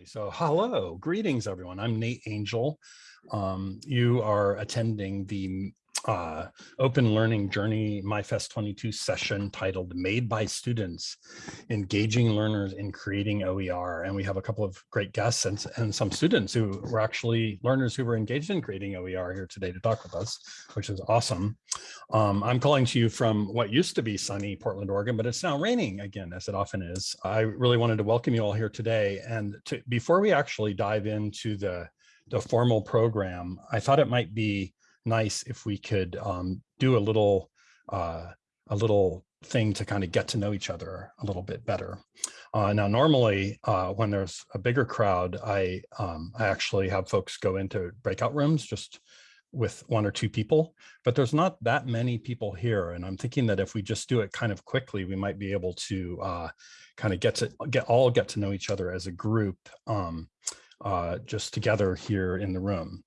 definitely. So hello, greetings everyone. I'm Nate Angell. Um, you are attending the uh, open learning journey MyFest 22 session titled Made by Students, Engaging Learners in Creating OER. And we have a couple of great guests and, and some students who were actually learners who were engaged in creating OER here today to talk with us, which is awesome. Um, I'm calling to you from what used to be sunny Portland, Oregon, but it's now raining again, as it often is. I really wanted to welcome you all here today. And to, before we actually dive into the, the formal program, I thought it might be nice if we could um, do a little uh, a little thing to kind of get to know each other a little bit better. Uh, now, normally uh, when there's a bigger crowd, I um, I actually have folks go into breakout rooms just with one or two people, but there's not that many people here. And I'm thinking that if we just do it kind of quickly, we might be able to uh, kind of get to get all get to know each other as a group um, uh, just together here in the room.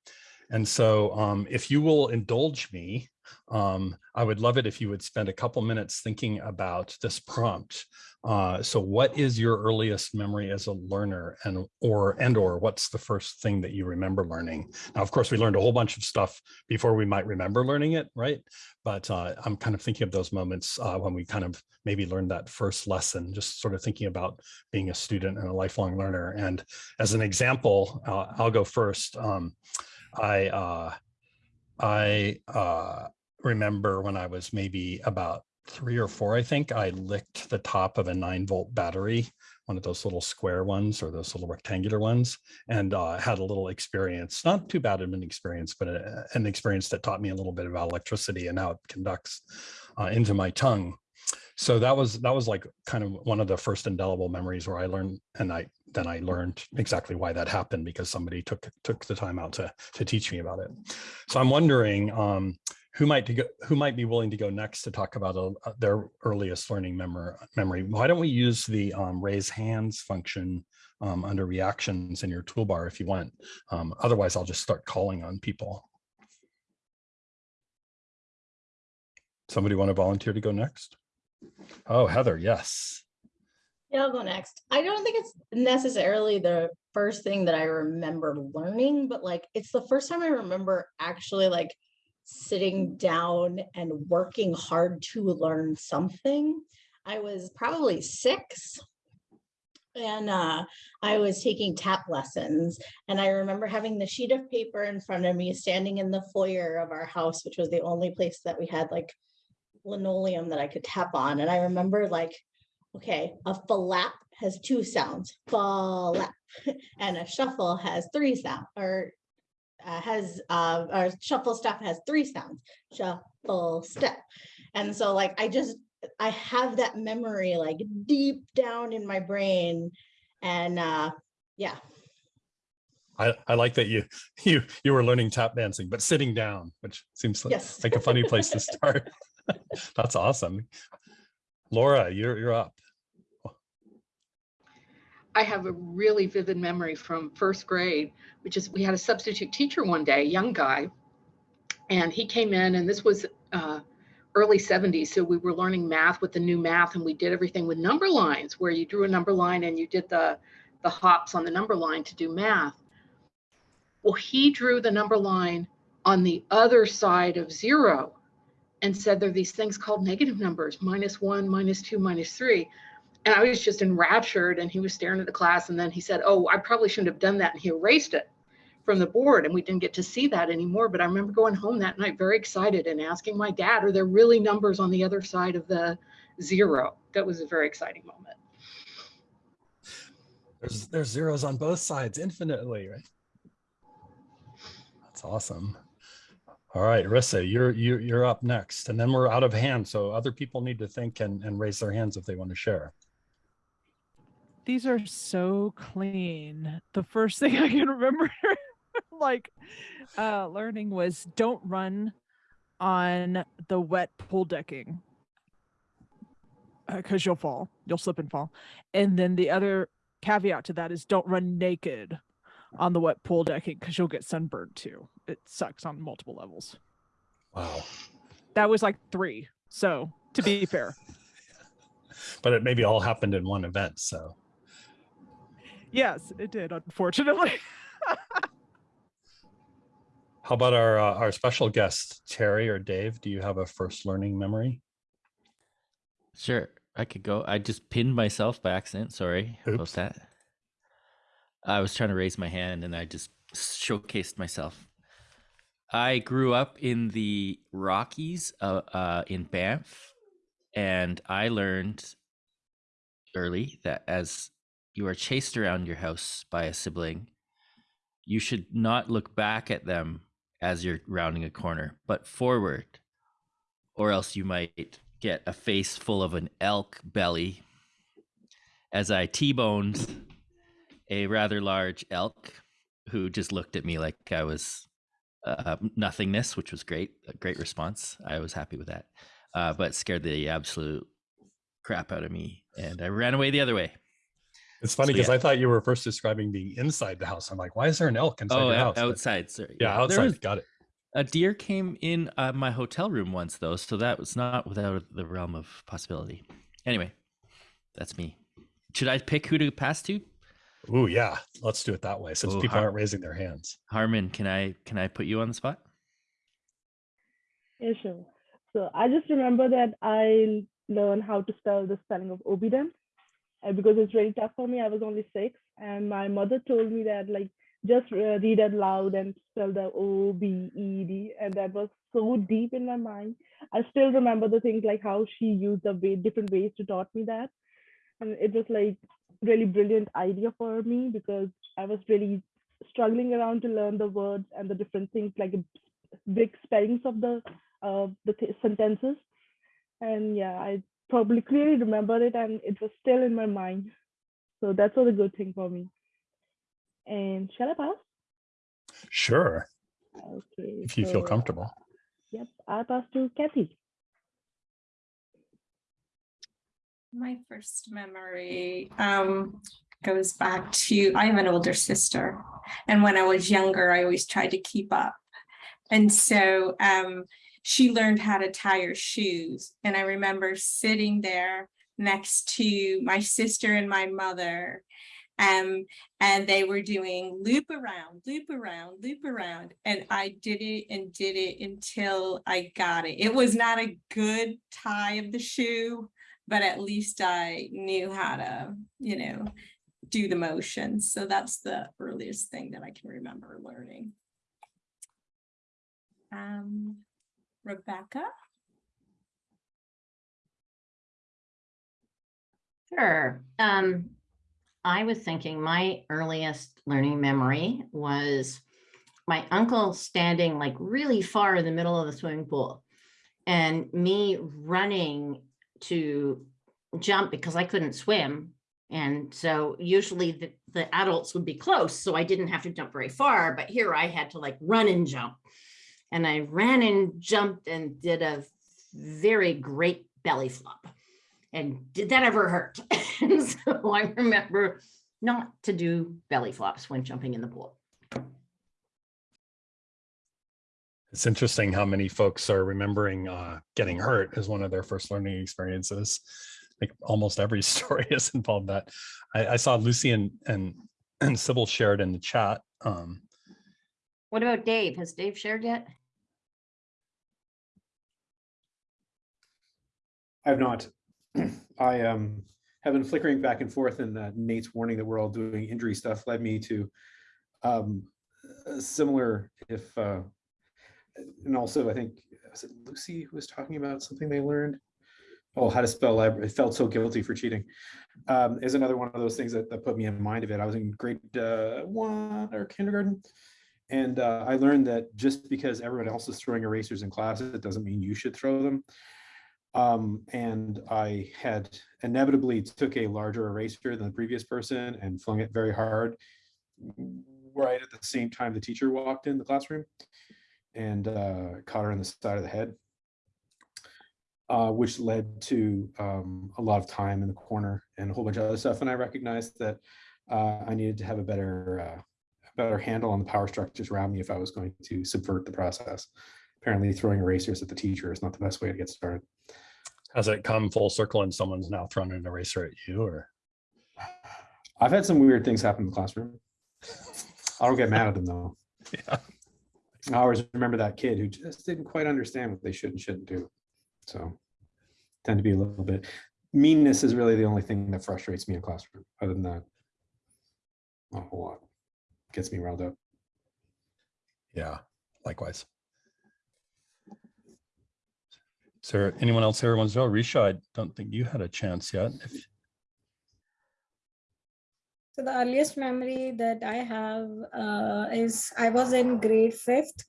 And so um, if you will indulge me, um, I would love it if you would spend a couple minutes thinking about this prompt. Uh, so what is your earliest memory as a learner and or and or what's the first thing that you remember learning? Now, of course, we learned a whole bunch of stuff before we might remember learning it, right? But uh, I'm kind of thinking of those moments uh, when we kind of maybe learned that first lesson, just sort of thinking about being a student and a lifelong learner. And as an example, uh, I'll go first. Um, I uh, I uh, remember when I was maybe about three or four, I think I licked the top of a nine volt battery, one of those little square ones or those little rectangular ones, and uh, had a little experience, not too bad of an experience, but a, an experience that taught me a little bit about electricity and how it conducts uh, into my tongue. So that was that was like kind of one of the first indelible memories where I learned and I then I learned exactly why that happened because somebody took took the time out to to teach me about it. So I'm wondering um, who might go, who might be willing to go next to talk about a, uh, their earliest learning memory. Memory. Why don't we use the um, raise hands function um, under reactions in your toolbar if you want. Um, otherwise, I'll just start calling on people. Somebody want to volunteer to go next? Oh, Heather, yes. Yeah, I'll go next. I don't think it's necessarily the first thing that I remember learning, but like it's the first time I remember actually like sitting down and working hard to learn something. I was probably six and uh, I was taking tap lessons. And I remember having the sheet of paper in front of me, standing in the foyer of our house, which was the only place that we had like linoleum that I could tap on. And I remember like Okay, a flap has two sounds, flap, and a shuffle has three sounds, or uh, has, uh, or shuffle step has three sounds, shuffle step. And so like, I just, I have that memory like deep down in my brain and uh, yeah. I, I like that you you you were learning tap dancing, but sitting down, which seems like, yes. like a funny place to start. That's awesome. Laura, you're you're up. I have a really vivid memory from first grade, which is we had a substitute teacher one day, a young guy, and he came in, and this was uh, early 70s. So we were learning math with the new math, and we did everything with number lines, where you drew a number line and you did the the hops on the number line to do math. Well, he drew the number line on the other side of zero and said there are these things called negative numbers, minus one, minus two, minus three and I was just enraptured and he was staring at the class and then he said, oh, I probably shouldn't have done that. And he erased it from the board and we didn't get to see that anymore. But I remember going home that night very excited and asking my dad, are there really numbers on the other side of the zero? That was a very exciting moment. There's, there's zeros on both sides infinitely, right? That's awesome. All right, Rissa, you're, you're, you're up next and then we're out of hand. So other people need to think and, and raise their hands if they want to share these are so clean. The first thing I can remember like uh learning was don't run on the wet pool decking because uh, you'll fall. You'll slip and fall. And then the other caveat to that is don't run naked on the wet pool decking because you'll get sunburned too. It sucks on multiple levels. Wow. That was like three. So to be fair. But it maybe all happened in one event so Yes, it did, unfortunately. How about our, uh, our special guests, Terry or Dave? Do you have a first learning memory? Sure, I could go. I just pinned myself by accident. Sorry Oops. about that. I was trying to raise my hand and I just showcased myself. I grew up in the Rockies uh, uh, in Banff, and I learned early that as you are chased around your house by a sibling, you should not look back at them as you're rounding a corner, but forward, or else you might get a face full of an elk belly. As I T-boned a rather large elk who just looked at me like I was uh, nothingness, which was great. A great response. I was happy with that, uh, but scared the absolute crap out of me, and I ran away the other way. It's funny So, because yeah. I thought you were first describing being inside the house. I'm like, why is there an elk inside oh, your out- house? But- outside. Sorry. yeah, There outside. was- Got it. a deer came in uh, my hotel room once, though, so that was not without the realm of possibility. Anyway, that's me. Should I pick who to pass to? Ooh, yeah. Let's do it that way since Ooh, people har- aren't raising their hands. Harmon, can I can I put you on the spot? Yeah, sure. So I just remember that I learned how to spell the spelling of obedient. And because it's really tough for me, I was only six. And my mother told me that, like, just uh, read it loud and spell the O B E D. And that was so deep in my mind. I still remember the things like how she used the way, different ways to taught me that. And it was like really brilliant idea for me because I was really struggling around to learn the words and the different things like big spellings of the uh, the th- sentences. And yeah, I probably clearly remember it and it was still in my mind. So that's all a good thing for me. And shall I pass? Sure. Okay. If you feel comfortable. Yep, I'll pass to Kathy. My first memory um, goes back to I have an older sister, and when I was younger, I always tried to keep up. And so um, she learned how to tie her shoes. And I remember sitting there next to my sister and my mother. Um, and they were doing loop around, loop around, loop around. And I did it and did it until I got it. It was not a good tie of the shoe, but at least I knew how to, you know, do the motion. So that's the earliest thing that I can remember learning. Um, Rebecca? Sure. Um, I was thinking my earliest learning memory was my uncle standing like really far in the middle of the swimming pool and me running to jump because I couldn't swim. And so usually the, the adults would be close, so I didn't have to jump very far, but here I had to like run and jump. And I ran and jumped and did a very great belly flop. And did that ever hurt? And so I remember not to do belly flops when jumping in the pool. It's interesting how many folks are remembering uh, getting hurt as one of their first learning experiences. Like almost every story has involved that. I, I saw Lucy and, and, and Sybil shared in the chat. Um, What about Dave? Has Dave shared yet? I have not. I um have been flickering back and forth and Nate's warning that we're all doing injury stuff led me to um similar if uh and also I think was it Lucy who was talking about something they learned? Oh, how to spell library. I felt so guilty for cheating. Um, is another one of those things that, that put me in mind of it. I was in grade uh, one or kindergarten. And uh, I learned that just because everyone else is throwing erasers in class, it doesn't mean you should throw them. Um, and I had inevitably took a larger eraser than the previous person and flung it very hard right at the same time the teacher walked in the classroom and uh, caught her in the side of the head, uh, which led to um, a lot of time in the corner and a whole bunch of other stuff. And I recognized that uh, I needed to have a better, uh, better handle on the power structures around me if I was going to subvert the process. Apparently throwing erasers at the teacher is not the best way to get started. Has it come full circle and someone's now thrown an eraser at you or? I've had some weird things happen in the classroom. I don't get mad at them though. Yeah. I always remember that kid who just didn't quite understand what they should and shouldn't do. So tend to be a little bit, meanness is really the only thing that frustrates me in classroom. Other than that, not a whole lot. Gets me riled up. Yeah, likewise. Is there anyone else to go? Risha, I don't think you had a chance yet. If- So the earliest memory that I have uh, is I was in grade fifth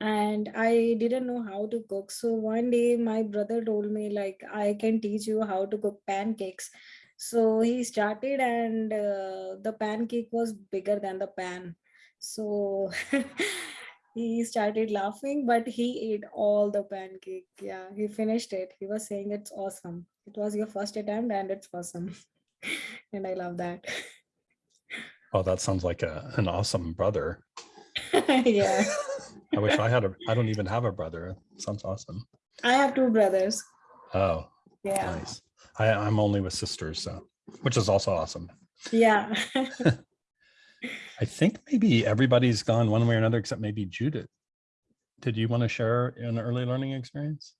and I didn't know how to cook. So one day my brother told me like, I can teach you how to cook pancakes. So he started and uh, the pancake was bigger than the pan. So he started laughing, but he ate all the pancake. Yeah, he finished it. He was saying it's awesome. It was your first attempt and it's awesome. and I love that. Oh, that sounds like a, an awesome brother. yeah. I wish I had a, I don't even have a brother. Sounds awesome. I have two brothers. Oh, Yeah. nice. I, I'm only with sisters, so, which is also awesome. Yeah. I think maybe everybody's gone one way or another, except maybe Judith. Did you want to share an early learning experience?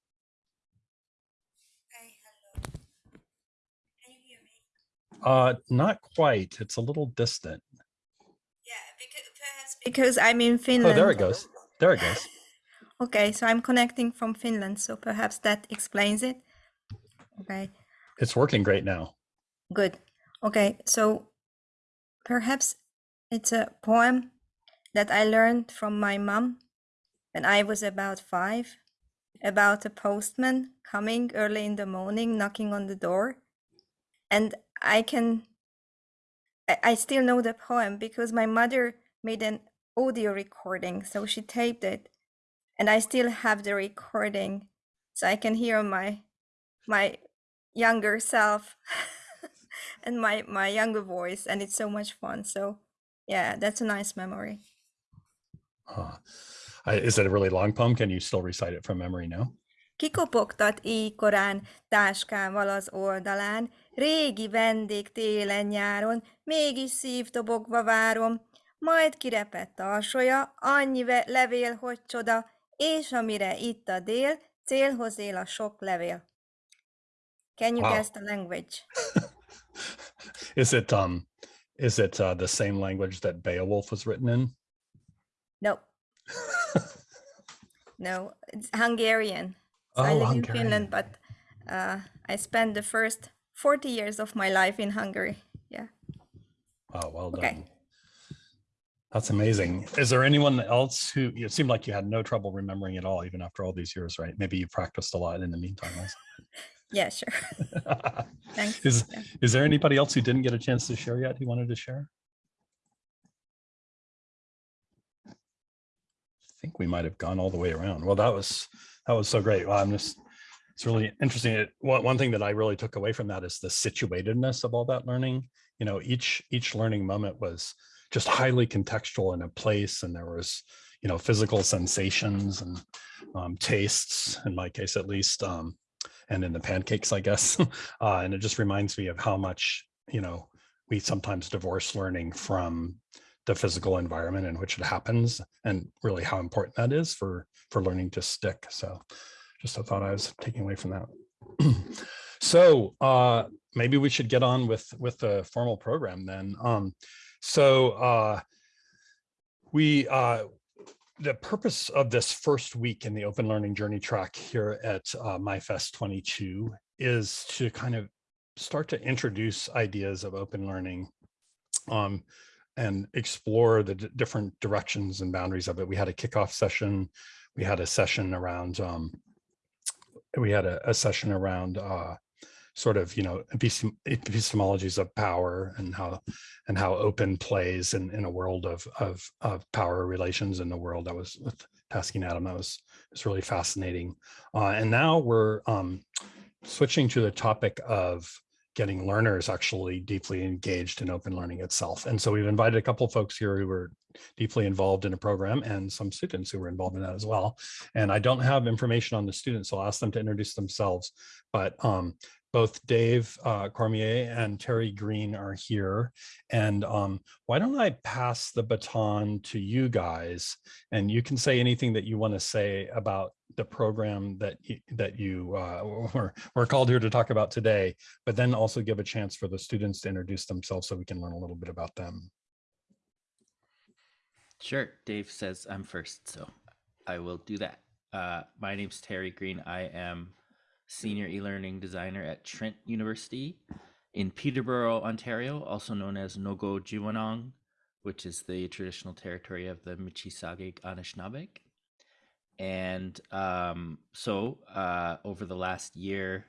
Uh, not quite. It's a little distant. Yeah, because perhaps because I'm in Finland. Oh, there it goes. There it goes. Okay, so I'm connecting from Finland, so perhaps that explains it. Okay, It's working great now. good. Okay, so perhaps it's a poem that I learned from my mom when I was about five about a postman coming early in the morning, knocking on the door. And I can, I- I still know the poem because my mother made an audio recording, so she taped it. And I still have the recording, so I can hear my my younger self and my my younger voice, and it's so much fun. So yeah, that's a nice memory. Uh, I- Is it a really long poem? Can you still recite it from memory now? Kikopogtat így korán, táskával az oldalán, régi vendég télen-nyáron, mégis szívtobogva várom, majd kirepett tarsolya, annyi levél, hogy csoda, és amire itt a dél, célhoz él a sok levél. Can you Wow. guess the language? Is it, um, is it uh, the same language that Beowulf was written in? No, no, it's Hungarian. So I Oh, live in Finland, but uh, I spent the first 40 years of my life in Hungary. Yeah. Oh, well Okay. done. That's amazing. Is there anyone else who, it seemed like you had no trouble remembering it all, even after all these years, right? Maybe you practiced a lot in the meantime also. Yeah, sure. Thanks. Is, Yeah. is there anybody else who didn't get a chance to share yet who wanted to share? I think we might have gone all the way around. Well, that was, that was so great. Well, I'm just, it's really interesting. It, one, one thing that I really took away from that is the situatedness of all that learning. You know, each, each learning moment was just highly contextual in a place and there was, you know, physical sensations and um, tastes, in my case at least, um, and in the pancakes, I guess. uh, and it just reminds me of how much, you know, we sometimes divorce learning from the physical environment in which it happens and really how important that is for for learning to stick. So just a thought I was taking away from that. so uh, maybe we should get on with with the formal program then. Um, so uh, we uh, the purpose of this first week in the open learning journey track here at uh, MyFest 22 is to kind of start to introduce ideas of open learning um, and explore the different directions and boundaries of it. We had a kickoff session. We had a session around, um, we had a, a session around uh, sort of, you know, epistem- epistemologies of power and how and how open plays in, in a world of, of, of power relations in the world that was with Taskeen Adam. That was, was really fascinating. Uh, and now we're um, switching to the topic of getting learners actually deeply engaged in open learning itself. And so we've invited a couple of folks here who were deeply involved in a program and some students who were involved in that as well. And I don't have information on the students, so I'll ask them to introduce themselves. But um, both Dave uh, Cormier and Terry Green are here. And um, why don't I pass the baton to you guys and you can say anything that you want to say about the program that you, that you uh, were, were called here to talk about today, but then also give a chance for the students to introduce themselves so we can learn a little bit about them. Sure. Dave says I'm first, so I will do that. Uh, my name's Terry Green. I am senior e-learning designer at Trent University in Peterborough, Ontario, also known as Nogojiwanong, which is the traditional territory of the Michi Saagiig Anishinaabe. And um, so uh, over the last year,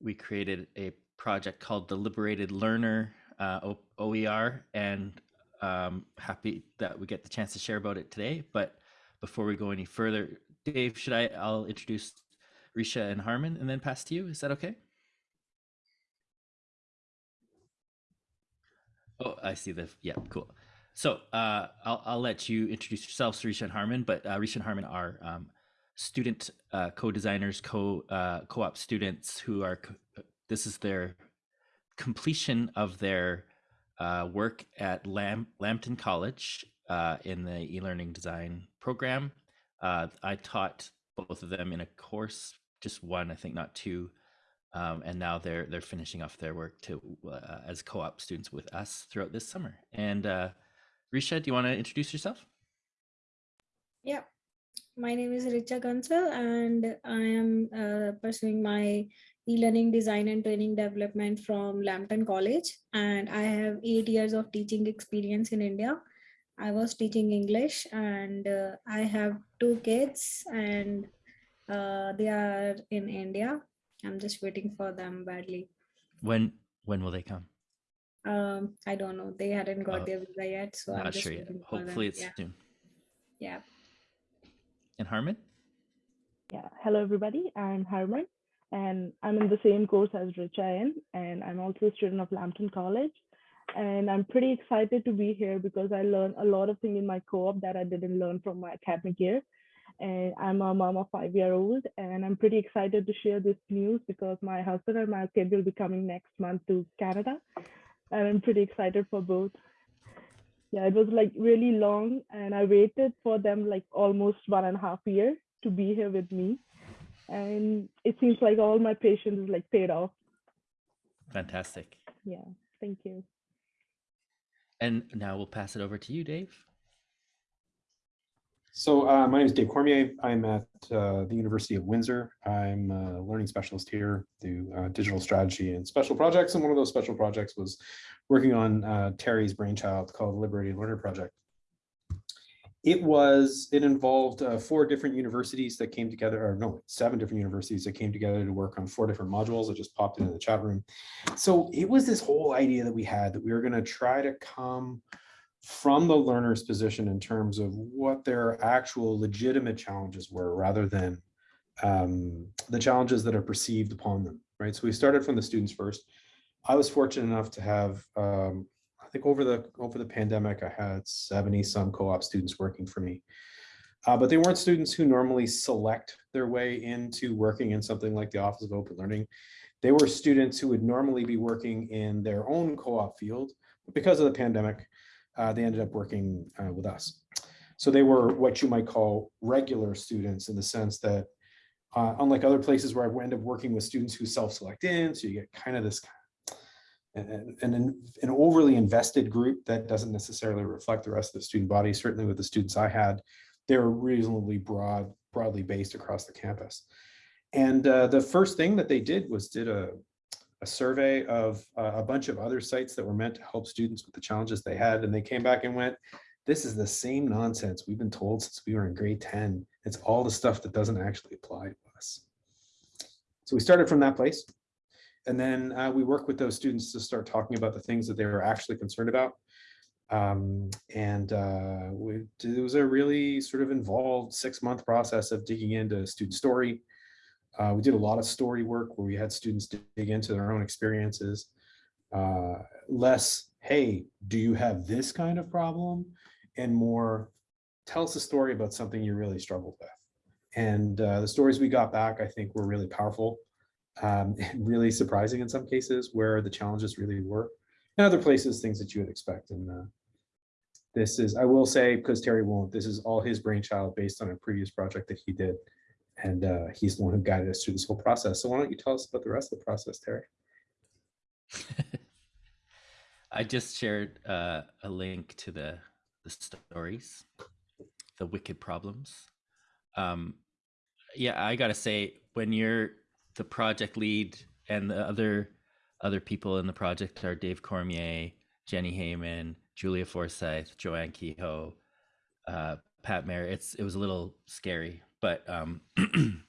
we created a project called the Liberated Learner uh, OER, and um, happy that we get the chance to share about it today. But before we go any further, Dave, should I? I'll introduce Risha and Harmon and then pass to you. Is that okay? Oh, I see the, yeah, cool. So uh, I'll, I'll let you introduce yourselves, Risha and Harmon, but uh, Risha and Harmon are um, student uh, co-designers, co, uh, co-op students who are, this is their completion of their uh, work at Lam- Lambton College uh, in the e-learning design program. Uh, I taught both of them in a course, just one, I think, not two. Um, and now they're they're finishing off their work to uh, as co-op students with us throughout this summer. And uh, Risha, do you want to introduce yourself? Yeah, my name is Richa Gansal and I am uh, pursuing my e-learning design and training development from Lambton College. And I have eight years of teaching experience in India. I was teaching English and uh, I have two kids and uh, they are in India. I'm just waiting for them badly. When when will they come? Um, I don't know. They hadn't got Oh, their visa yet, so I'm Not just sure yet. waiting for them. Hopefully it's yeah. soon. yeah. And Harmon? Yeah, hello everybody. I'm Harman, and I'm in the same course as Richa in, and I'm also a student of Lambton College. And I'm pretty excited to be here because I learned a lot of things in my co-op that I didn't learn from my academic year. And I'm a mom of five-year-old, and I'm pretty excited to share this news because my husband and my kid will be coming next month to Canada, and I'm pretty excited for both. Yeah, it was like really long, and I waited for them like almost one and a half year to be here with me. And it seems like all my patience is like paid off. Fantastic. Yeah, thank you. And now we'll pass it over to you, Dave. So uh, my name is Dave Cormier. I'm at uh, the University of Windsor. I'm a learning specialist here, do uh, digital strategy and special projects. And one of those special projects was working on uh, Terry's brainchild called Liberated Learner Project. It was, it involved uh, four different universities that came together, or no, seven different universities that came together to work on four different modules. that just popped into the chat room. So it was this whole idea that we had that we were going to try to come from the learner's position in terms of what their actual legitimate challenges were rather than um, the challenges that are perceived upon them, right? So we started from the students first. I was fortunate enough to have, um, I think over the over the pandemic, I had 70 some co-op students working for me. Uh, but they weren't students who normally select their way into working in something like the Office of Open Learning. They were students who would normally be working in their own co-op field, but because of the pandemic, uh, they ended up working uh, with us. So they were what you might call regular students in the sense that, uh, unlike other places where I end up working with students who self-select in, so you get kind of this an, an, an overly invested group that doesn't necessarily reflect the rest of the student body. Certainly with the students I had, they were reasonably broad, broadly based across the campus. And uh, the first thing that they did was did a, a survey of uh, a bunch of other sites that were meant to help students with the challenges they had. And they came back and went, this is the same nonsense we've been told since we were in grade 10. It's all the stuff that doesn't actually apply to us. So we started from that place. And then uh, we work with those students to start talking about the things that they were actually concerned about. Um, and uh, we, it was a really sort of involved six month process of digging into a student story, uh, we did a lot of story work where we had students dig into their own experiences. Uh, less, hey, do you have this kind of problem? And more, tell us a story about something you really struggled with. And uh, the stories we got back, I think, were really powerful. um, and really surprising in some cases where the challenges really were. In other places, things that you would expect. And uh, this is, I will say, because Terry won't, this is all his brainchild based on a previous project that he did. And uh, he's the one who guided us through this whole process. So why don't you tell us about the rest of the process, Terry? I just shared uh, a link to the the stories, the wicked problems. Um, yeah, I gotta say, when you're the project lead and the other other people in the project are Dave Cormier, Jenni Hayman, Julia Forsyth, Joanne Kehoe, uh, Pat Mayer. It's it was a little scary, but um,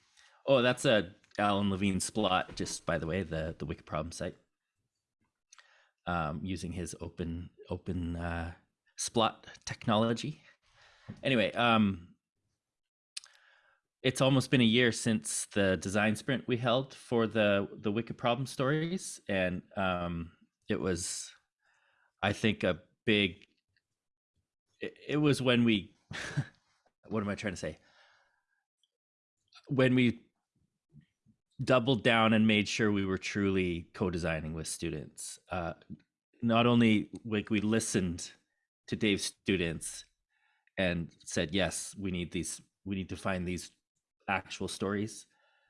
oh, that's a Alan Levine splot. Just by the way, the the Wicked Problem site um, using his open open uh, splot technology. Anyway, um, it's almost been a year since the design sprint we held for the the Wicked Problem stories, and um, it was, I think, a big. It, it was when we, what am I trying to say? When we doubled down and made sure we were truly co-designing with students. Uh, not only like we listened to Dave's students and said, yes, we need these, we need to find these actual stories.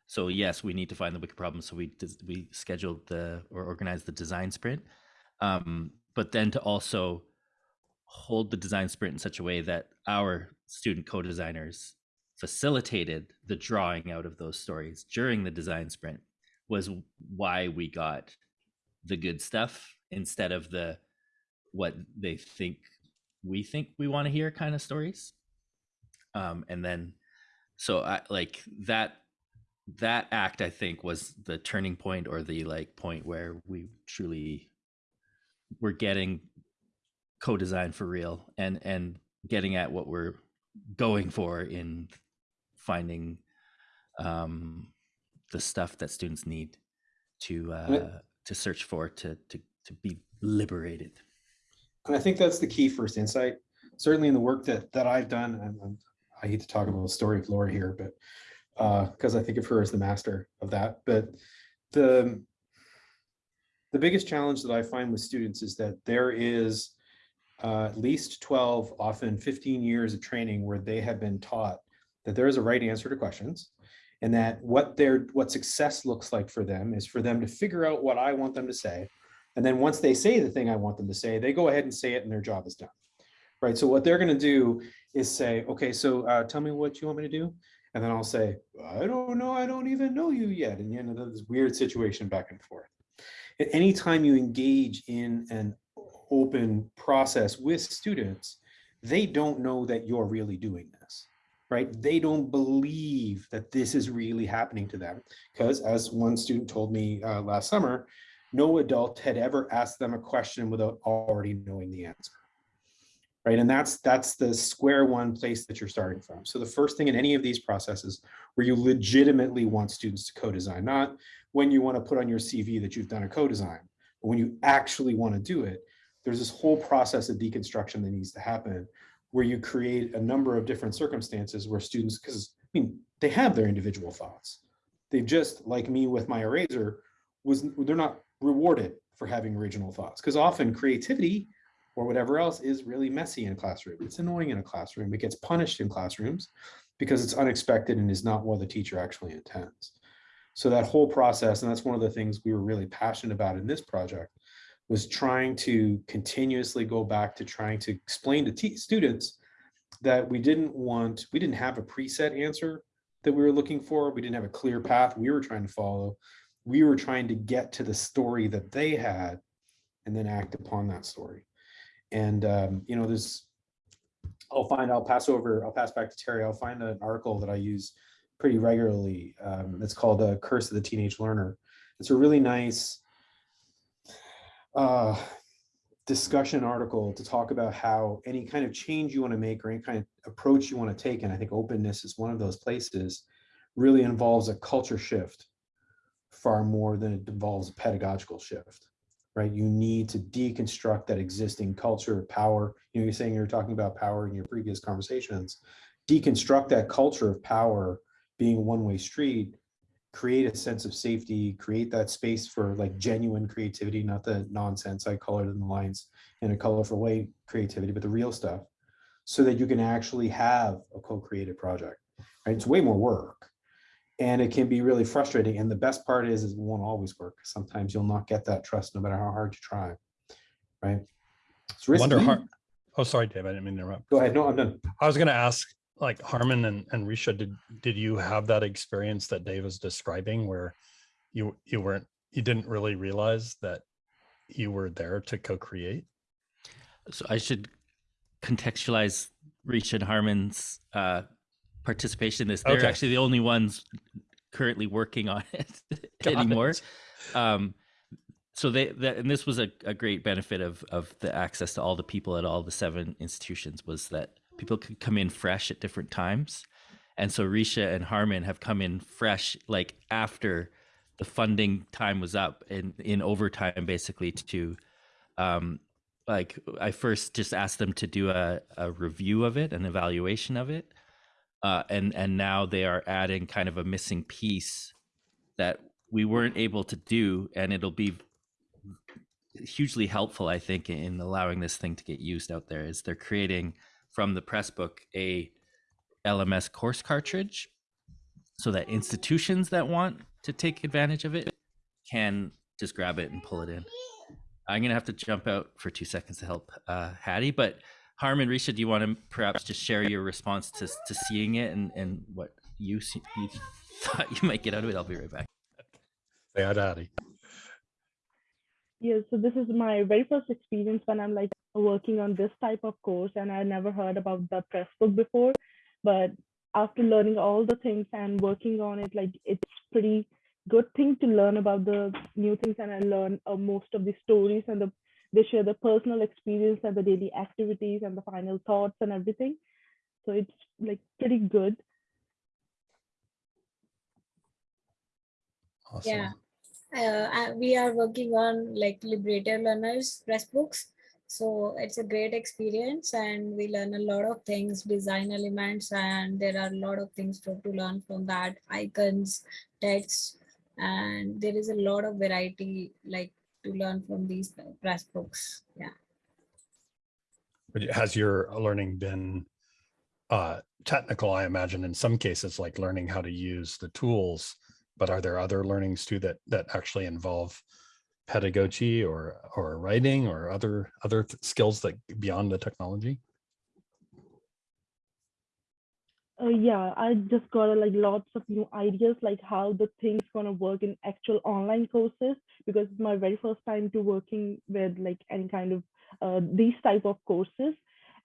So yes, we need to find the wicked problem. So we we scheduled the or organized the design sprint, um, but then to also hold the design sprint in such a way that our student co-designers facilitated the drawing out of those stories during the design sprint was why we got the good stuff instead of the what they think we think we want to hear kind of stories. Um and then so i like that that act i think was the turning point or the like point where we truly were getting co-design for real and and getting at what we're going for in finding um, the stuff that students need to uh, to search for to to to be liberated. And I think that's the key first insight. Certainly in the work that that I've done, and, and I hate to talk about the story of Laura here, but because uh, I think of her as the master of that. But the the biggest challenge that I find with students is that there is uh, at least 12, often 15 years of training where they have been taught that there is a right answer to questions and that what their what success looks like for them is for them to figure out what I want them to say. And then once they say the thing I want them to say, they go ahead and say it and their job is done. Right. So what they're going to do is say, okay, so uh, tell me what you want me to do. And then I'll say, I don't know. I don't even know you yet. And you know, this weird situation back and forth. Any time you engage in an open process with students, they don't know that you're really doing this right? They don't believe that this is really happening to them because as one student told me uh, last summer, no adult had ever asked them a question without already knowing the answer. Right. And that's that's the square one place that you're starting from. So the first thing in any of these processes where you legitimately want students to co-design, not when you want to put on your CV that you've done a co-design, but when you actually want to do it, there's this whole process of deconstruction that needs to happen where you create a number of different circumstances where students, because I mean, they have their individual thoughts. They've just, like me with my eraser, was they're not rewarded for having original thoughts because often creativity or whatever else is really messy in a classroom. It's annoying in a classroom. It gets punished in classrooms because it's unexpected and is not what the teacher actually intends. So that whole process, and that's one of the things we were really passionate about in this project, was trying to continuously go back to trying to explain to students that we didn't want, we didn't have a preset answer that we were looking for. We didn't have a clear path we were trying to follow. We were trying to get to the story that they had and then act upon that story. And, um, you know, there's, I'll find, I'll pass over, I'll pass back to Terry. I'll find an article that I use pretty regularly. Um, it's called The Curse of the Teenage Learner. It's a really nice uh, discussion article to talk about how any kind of change you want to make or any kind of approach you want to take, and I think openness is one of those places, really involves a culture shift far more than it involves a pedagogical shift, right? You need to deconstruct that existing culture of power. You know, you're saying you're talking about power in your previous conversations. Deconstruct that culture of power being one-way street create a sense of safety, create that space for like genuine creativity, not the nonsense I colored in the lines in a colorful way creativity, but the real stuff, so that you can actually have a co-created project. Right? It's way more work and it can be really frustrating. And the best part is, is it won't always work. Sometimes you'll not get that trust no matter how hard you try. Right? It's I wonder, risky. Oh, sorry, Dave, I didn't mean to interrupt. Go ahead. No, I'm done. I was gonna ask, like Harmon and, and Risha, did, did you have that experience that Dave was describing where you, you weren't, you didn't really realize that you were there to co-create? So I should contextualize Reach and Harmon's uh, participation in this. They're Okay. actually the only ones currently working on it anymore. it. Um, so they that, and this was a, a great benefit of of the access to all the people at all the seven institutions was that people could come in fresh at different times. And so Risha and Harmon have come in fresh like after the funding time was up and in overtime basically to um like I first just asked them to do a, a review of it, an evaluation of it. Uh, and and now they are adding kind of a missing piece that we weren't able to do, and it'll be hugely helpful, I think, in allowing this thing to get used out there. Is they're creating from the press book a LMS course cartridge, so that institutions that want to take advantage of it can just grab it and pull it in. I'm gonna have to jump out for two seconds to help uh, Hattie, but Harmon, Risha, do you want to perhaps just share your response to to seeing it and and what you see, you thought you might get out of it? I'll be right back. Say hi, Daddy. Yeah, so this is my very first experience when I'm like working on this type of course, and I never heard about the press book before. But after learning all the things and working on it, like it's pretty good thing to learn about the new things, and I learn uh, most of the stories and the they share the personal experience and the daily activities and the final thoughts and everything. So it's like pretty good. Awesome. Yeah. Uh, we are working on like liberator learners Pressbooks. So it's a great experience and we learn a lot of things, design elements, and there are a lot of things to, to learn from that, icons, text, and there is a lot of variety like to learn from these Pressbooks. Yeah. But Has your learning been uh, technical, I imagine, in some cases, like learning how to use the tools, but are there other learnings too that that actually involve pedagogy or or writing or other other skills that beyond the technology? Uh, yeah, I just got uh, like lots of new ideas, like how the things gonna work in actual online courses, because it's my very first time to working with like any kind of uh, these type of courses.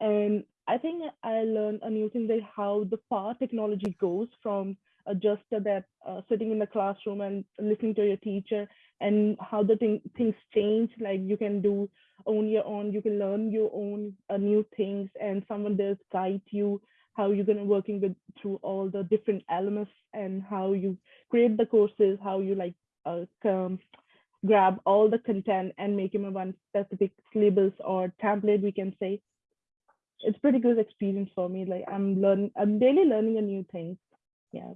And I think I learned a new thing that how the far technology goes from just that uh, sitting in the classroom and listening to your teacher and how the thing, things change. Like you can do on your own, you can learn your own uh, new things and someone does guide you how you're gonna working with through all the different elements and how you create the courses, how you like uh, come, grab all the content and make them a one specific syllabus or template, we can say. It's pretty good experience for me. Like I'm learning, I'm daily learning a new thing. Yeah,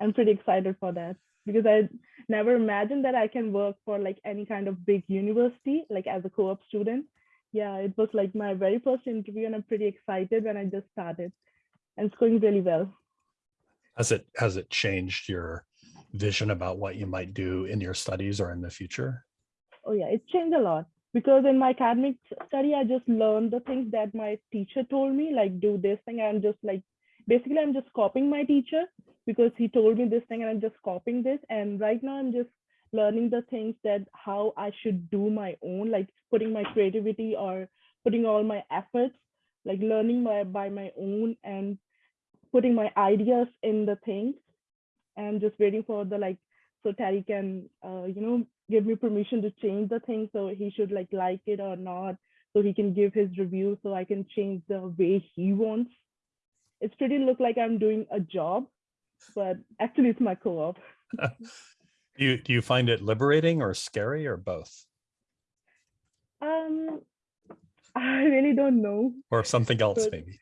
I'm pretty excited for that because I never imagined that I can work for like any kind of big university, like as a co-op student yeah, it was like my very first interview, and I'm pretty excited when I just started, and it's going really well. Has it has it changed your vision about what you might do in your studies or in the future? Oh yeah, it changed a lot because in my academic study, I just learned the things that my teacher told me, like do this thing. I'm just like basically I'm just copying my teacher because he told me this thing, and I'm just copying this. And right now, I'm just learning the things that how I should do my own, like putting my creativity or putting all my efforts, like learning my by my own and putting my ideas in the things and just waiting for the like so Terry can uh, you know give me permission to change the thing so he should like like it or not so he can give his review so I can change the way he wants. It's pretty look like I'm doing a job, but actually it's my co-op. Do you do you find it liberating or scary or both? Um, I really don't know, Or something else Good. maybe?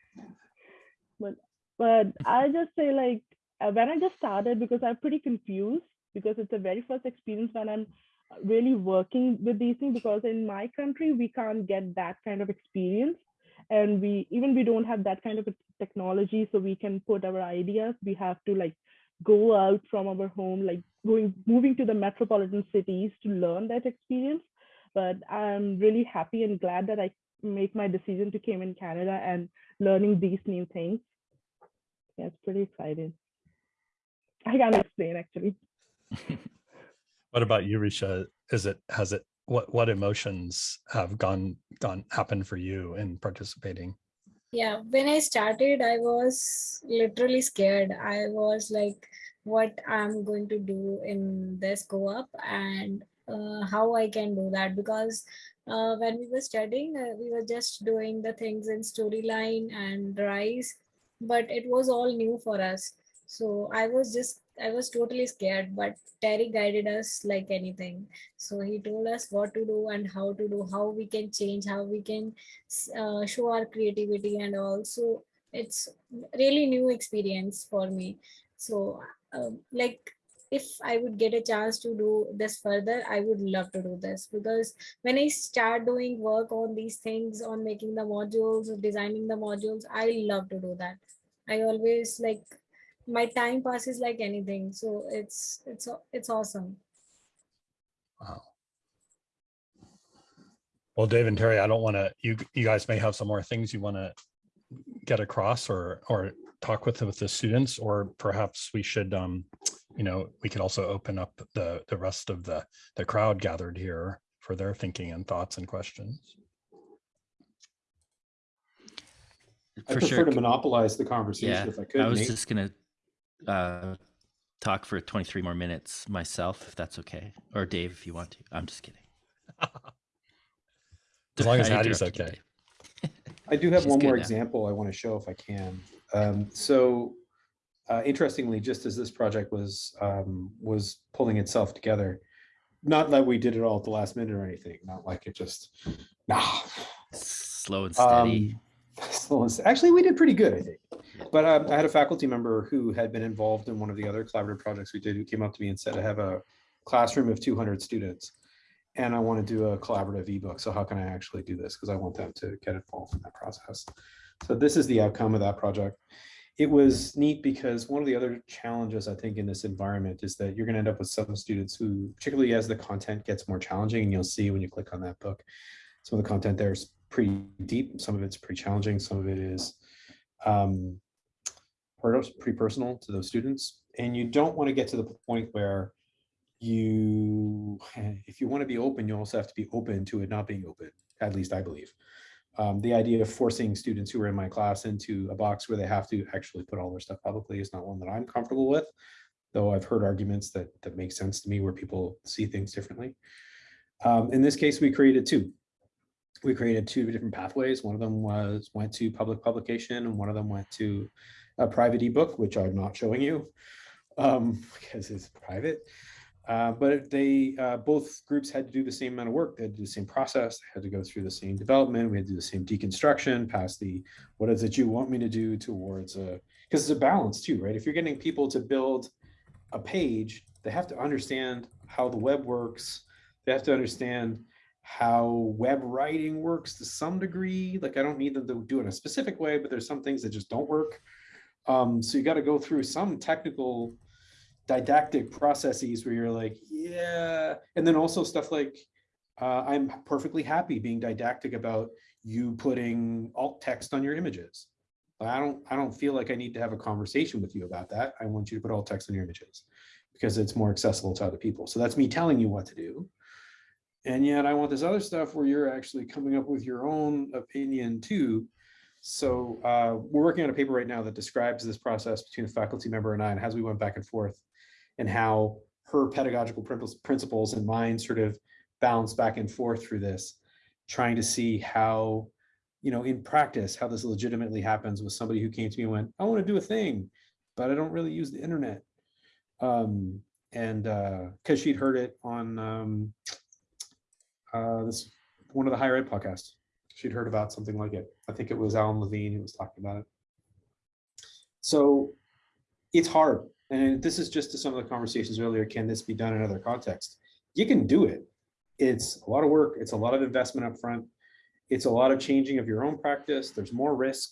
but but I just say like uh, when I just started, because I'm pretty confused, because it's a very first experience when I'm really working with these things, because in my country, we can't get that kind of experience. And we, even we don't have that kind of technology, so we can put our ideas, we have to like go out from our home, like going, moving to the metropolitan cities to learn that experience. But I'm really happy and glad that I make my decision to came in Canada and learning these new things. Yeah, it's pretty exciting. I can't explain actually. What about you, Risha? Is it, has it, what, what emotions have gone, gone, happened for you in participating? Yeah, when I started, I was literally scared. I was like, what I'm going to do in this co-op and uh, how I can do that because uh, when we were studying, uh, we were just doing the things in storyline and rise, but it was all new for us. So I was just, I was totally scared, but Terry guided us like anything. So he told us what to do and how to do, how we can change, how we can uh, show our creativity and also it's really new experience for me. So um, like if I would get a chance to do this further, I would love to do this because when I start doing work on these things, on making the modules, designing the modules, I love to do that. I always like my time passes like anything. So it's it's it's awesome. Wow. Well, Dave and Terry, I don't want to, you, you guys may have some more things you want to get across or, or talk with, with the students, or perhaps we should, um, you know, we could also open up the, the rest of the, the crowd gathered here for their thinking and thoughts and questions. I For prefer sure. to monopolize the conversation Yeah, if I could. I was Nate. just gonna uh, talk for 23 more minutes myself, if that's okay, or Dave, if you want to. I'm just kidding. As long as I Hattie's interrupted you, okay. I do have She's one more now. example I want to show if I can. Um, so uh, interestingly, just as this project was um, was pulling itself together, not that we did it all at the last minute or anything, not like it just, nah. Slow and steady. Um, slow and s- Actually, we did pretty good, I think. But um, I had a faculty member who had been involved in one of the other collaborative projects we did, who came up to me and said, I have a classroom of 200 students and I want to do a collaborative ebook. So how can I actually do this? Because I want them to get involved in that process. So this is the outcome of that project. It was neat because one of the other challenges I think in this environment is that you're going to end up with some students who, particularly as the content gets more challenging, and you'll see when you click on that book, some of the content there is pretty deep. Some of it's pretty challenging. Some of it is um, pretty personal to those students. And you don't want to get to the point where you, if you want to be open, you also have to be open to it not being open, at least I believe. Um, the idea of forcing students who are in my class into a box where they have to actually put all their stuff publicly is not one that I'm comfortable with, though I've heard arguments that, that make sense to me where people see things differently. Um, in this case, we created two. We created two different pathways. One of them was went to public publication and one of them went to a private ebook, which I'm not showing you um, because it's private. Uh, but they uh, both groups had to do the same amount of work. They had to do the same process. They had to go through the same development. We had to do the same deconstruction, past the what is it you want me to do towards a because it's a balance too, right? If you're getting people to build a page, they have to understand how the web works. They have to understand how web writing works to some degree. Like I don't need them to do it in a specific way, but there's some things that just don't work. Um, so you got to go through some technical didactic processes where you're like, yeah. And then also stuff like, uh, I'm perfectly happy being didactic about you putting alt text on your images. I don't, I don't feel like I need to have a conversation with you about that. I want you to put alt text on your images because it's more accessible to other people. So that's me telling you what to do. And yet I want this other stuff where you're actually coming up with your own opinion too. So uh, we're working on a paper right now that describes this process between a faculty member and I and as we went back and forth and how her pedagogical principles- and mine sort of bounce back and forth through this, trying to see how, you know, in practice, how this legitimately happens with somebody who came to me and went, I want to do a thing, but I don't really use the internet. Um, and because she'd heard it on um, uh, this one of the higher ed podcasts. She'd heard about something like it. I think it was Alan Levine who was talking about it. So it's hard. And this is just to some of the conversations earlier, can this be done in other contexts? You can do it. It's a lot of work. It's a lot of investment up front. It's a lot of changing of your own practice. There's more risk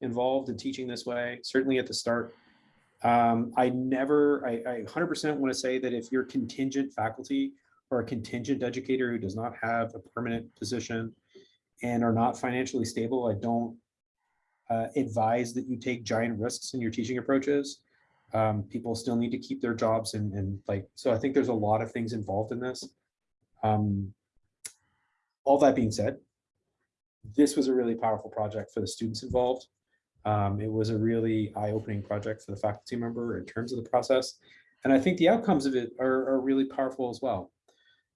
involved in teaching this way, certainly at the start. Um, I never, I, I 100% want to say that if you're contingent faculty or a contingent educator who does not have a permanent position and are not financially stable, I don't uh, advise that you take giant risks in your teaching approaches. Um, people still need to keep their jobs and, and like, so I think there's a lot of things involved in this. Um, all that being said, this was a really powerful project for the students involved. Um, it was a really eye-opening project for the faculty member in terms of the process. And I think the outcomes of it are, are really powerful as well.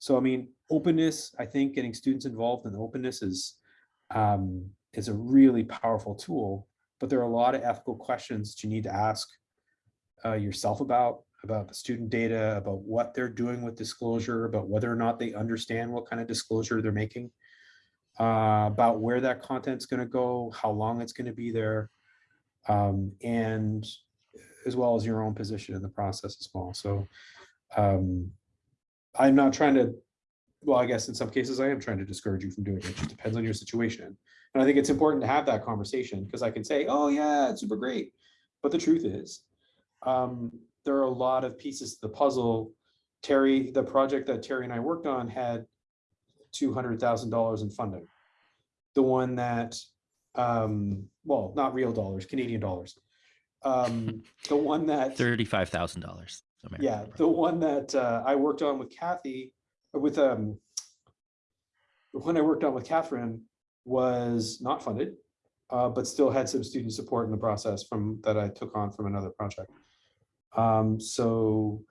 So, I mean, openness, I think getting students involved in openness is, um, is a really powerful tool, but there are a lot of ethical questions that you need to ask uh, yourself about, about the student data, about what they're doing with disclosure, about whether or not they understand what kind of disclosure they're making, uh, about where that content's going to go, how long it's going to be there, um, and as well as your own position in the process as well. So um, I'm not trying to, well, I guess in some cases I am trying to discourage you from doing it. It just depends on your situation. And I think it's important to have that conversation because I can say, oh yeah, it's super great. But the truth is, um, there are a lot of pieces to the puzzle. Terry, the project that Terry and I worked on had $200,000 in funding. The one that, um, well, not real dollars, Canadian dollars. Um, the one that- $35,000. Yeah, the one that uh, I worked on with Kathy, uh, with um, when I worked on with Catherine was not funded, uh, but still had some student support in the process from that I took on from another project. Um, so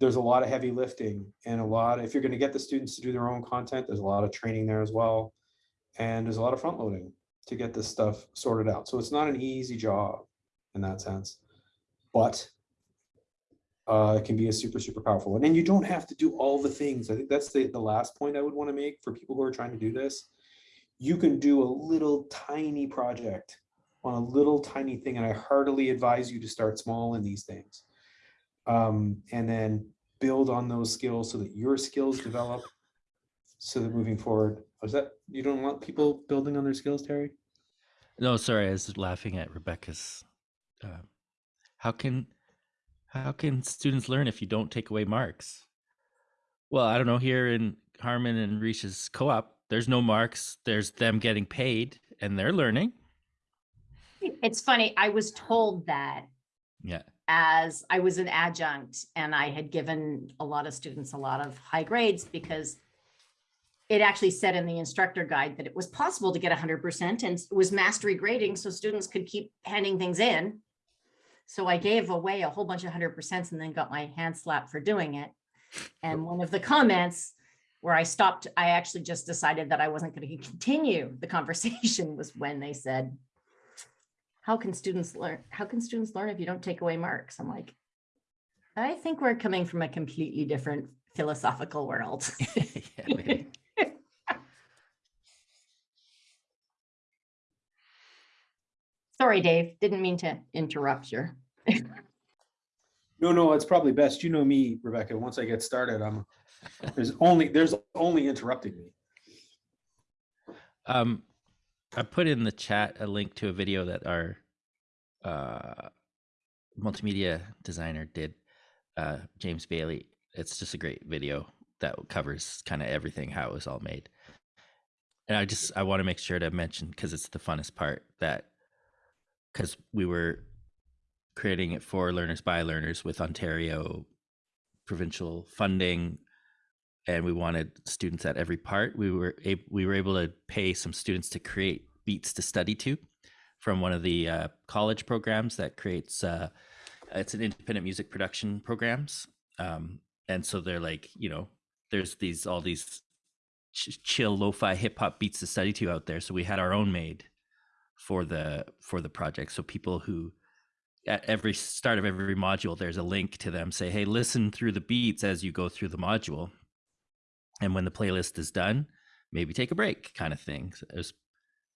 there's a lot of heavy lifting and a lot, if you're going to get the students to do their own content, there's a lot of training there as well. And there's a lot of front loading to get this stuff sorted out. So it's not an easy job in that sense, but uh, it can be a super, super powerful one. And you don't have to do all the things. I think that's the, the last point I would want to make for people who are trying to do this. You can do a little tiny project on a little tiny thing. And I heartily advise you to start small in these things. Um, and then build on those skills so that your skills develop so that moving forward, was that, you don't want people building on their skills, Terry? No, sorry, I was laughing at Rebecca's. Uh, how can how can students learn if you don't take away marks? Well, I don't know. Here in Harmon and Risha's co-op, there's no marks. There's them getting paid, and they're learning. It's funny, I was told that Yeah. as I was an adjunct and I had given a lot of students a lot of high grades because it actually said in the instructor guide that it was possible to get hundred percent and it was mastery grading, so students could keep handing things in. So I gave away a whole bunch of 100% and then got my hand slapped for doing it. And one of the comments where I stopped, I actually just decided that I wasn't going to continue the conversation was when they said, how can students learn? How can students learn if you don't take away marks? I'm like, I think we're coming from a completely different philosophical world. yeah, Sorry, Dave, didn't mean to interrupt you. No, no, it's probably best. You know me, Rebecca, once I get started, I'm, there's only, there's only interrupting me. Um, I put in the chat a link to a video that our uh, multimedia designer did, uh, James Bailey. It's just a great video that covers kind of everything, how it was all made. And I just I want to make sure to mention because it's the funnest part that because we were creating it for learners by learners with Ontario provincial funding and we wanted students at every part. We were able we were able to pay some students to create beats to study to from one of the uh, college programs that creates uh, it's an independent music production programs. Um, and so they're like you know there's these all these ch- chill lo-fi hip-hop beats to study to out there. So we had our own made for the for the project. So people who at every start of every module there's a link to them. Say hey listen through the beats as you go through the module. And when the playlist is done maybe take a break kind of thing. So was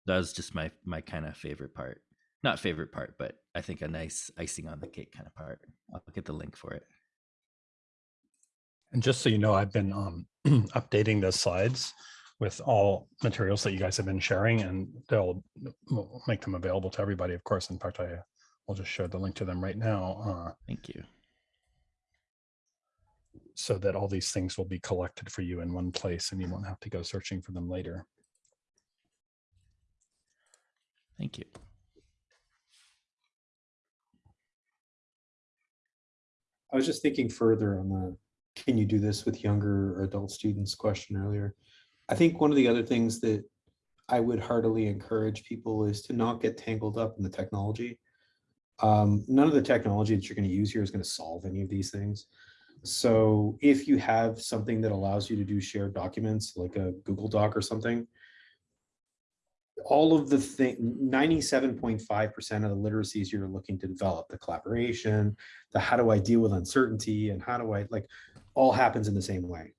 that was just my my kind of favorite part. Not favorite part but I think a nice icing on the cake kind of part. I'll get the link for it. And just so you know, I've been um, updating the slides with all materials that you guys have been sharing and they'll we'll make them available to everybody, of course. In fact, I will just share the link to them right now uh, Thank you. so that all these things will be collected for you in one place and you won't have to go searching for them later. Thank you. I was just thinking further on the, can you do this with younger or adult students question earlier? I think one of the other things that I would heartily encourage people is to not get tangled up in the technology. Um, none of the technology that you're going to use here is going to solve any of these things. So if you have something that allows you to do shared documents like a Google Doc or something, all of the thing, 97.5% of the literacies you're looking to develop, the collaboration, the how do I deal with uncertainty and how do I like all happens in the same way.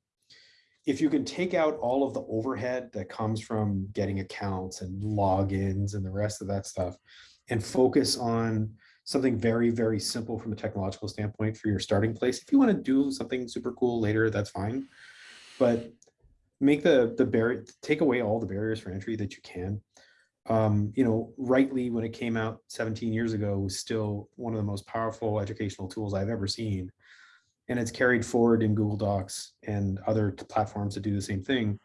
If you can take out all of the overhead that comes from getting accounts and logins and the rest of that stuff and focus on something very, very simple from a technological standpoint for your starting place. If you want to do something super cool later, that's fine. But make the the barrier take away all the barriers for entry that you can um, you know Writely when it came out 17 years ago was still one of the most powerful educational tools i've ever seen and it's carried forward in google docs and other platforms that do the same thing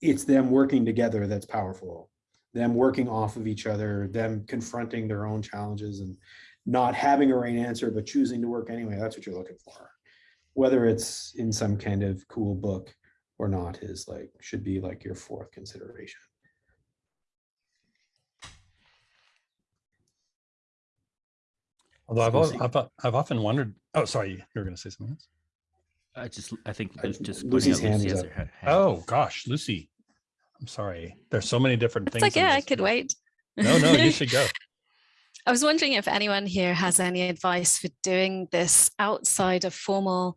it's them working together that's powerful. Them working off of each other them confronting their own challenges and not having a right answer but choosing to work anyway. That's what you're looking for. Whether it's in some kind of cool book or not is like should be like your fourth consideration. Although I've, Lucy. al- I've, I've often wondered, oh, sorry, you were going to say something else? I just, I think Uh, just pointing Lucy's hand Lucy is up. hand. Oh, gosh, Lucy. I'm sorry. There's so many different It's things. in okay, I could wait. No, no, you should go. I was wondering if anyone here has any advice for doing this outside of formal